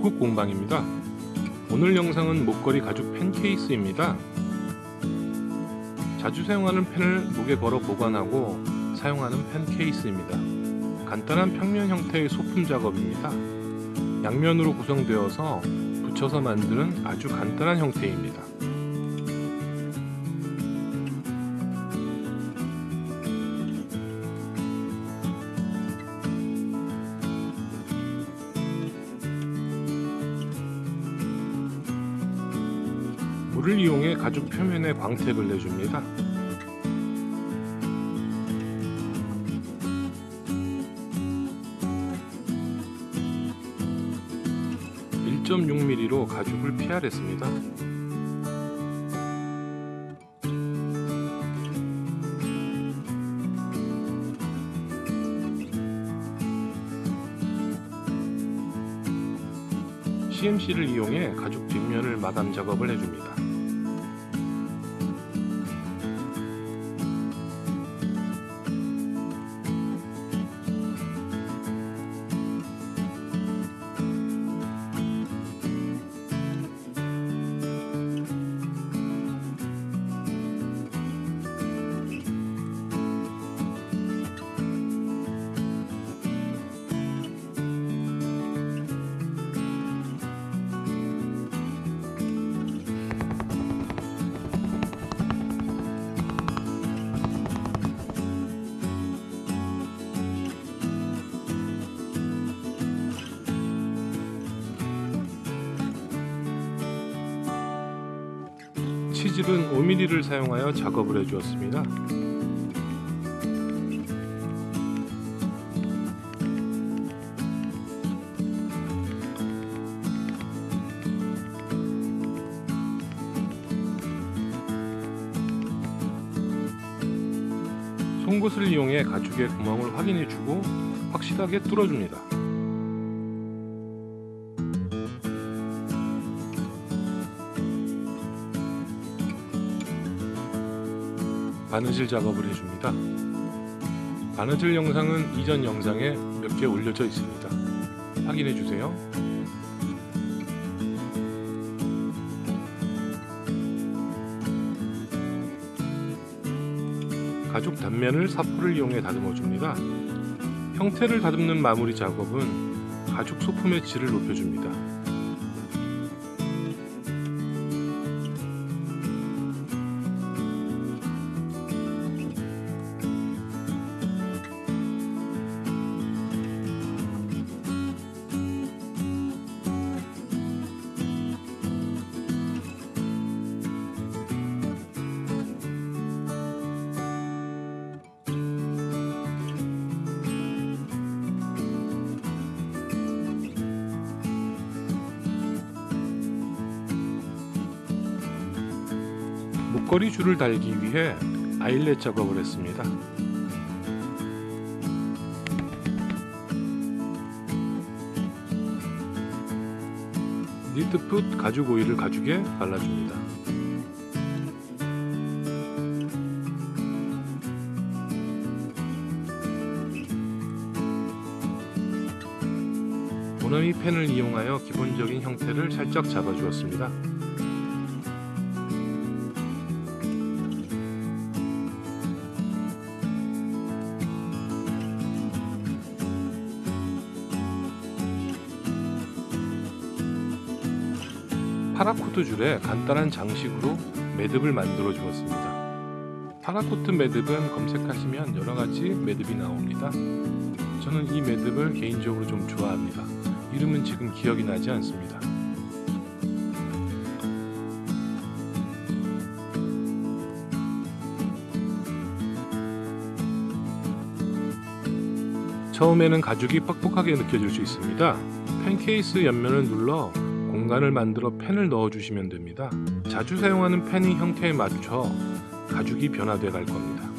북극 공방입니다. 오늘 영상은 목걸이 가죽 펜 케이스입니다. 자주 사용하는 펜을 목에 걸어 보관하고 사용하는 펜 케이스입니다. 간단한 평면 형태의 소품 작업입니다. 양면으로 구성되어서 붙여서 만드는 아주 간단한 형태입니다. 물을 이용해 가죽 표면에 광택을 내줍니다. (1.6mm로) 가죽을 피하랬습니다. CMC를 이용해 가죽 뒷면을 마감 작업을 해줍니다. 치질은 5mm를 사용하여 작업을 해주었습니다. 송곳을 이용해 가죽의 구멍을 확인해주고 확실하게 뚫어줍니다. 바느질 작업을 해줍니다. 바느질 영상은 이전 영상에 몇 개 올려져 있습니다. 확인해주세요. 가죽 단면을 사포를 이용해 다듬어줍니다. 형태를 다듬는 마무리 작업은 가죽 소품의 질을 높여줍니다. 목걸이 줄을 달기 위해 아일렛 작업을 했습니다. 니트풋 가죽 오일을 가죽에 발라줍니다. 모나미 펜을 이용하여 기본적인 형태를 살짝 잡아주었습니다. 파라코트 줄에 간단한 장식으로 매듭을 만들어 주었습니다. 파라코트 매듭은 검색하시면 여러가지 매듭이 나옵니다. 저는 이 매듭을 개인적으로 좀 좋아합니다. 이름은 지금 기억이 나지 않습니다. 처음에는 가죽이 뻑뻑하게 느껴질 수 있습니다. 펜 케이스 옆면을 눌러 공간을 만들어 펜을 넣어 주시면 됩니다. 자주 사용하는 펜의 형태에 맞춰 가죽이 변화되어 갈 겁니다.